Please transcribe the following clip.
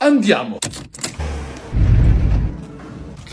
Andiamo!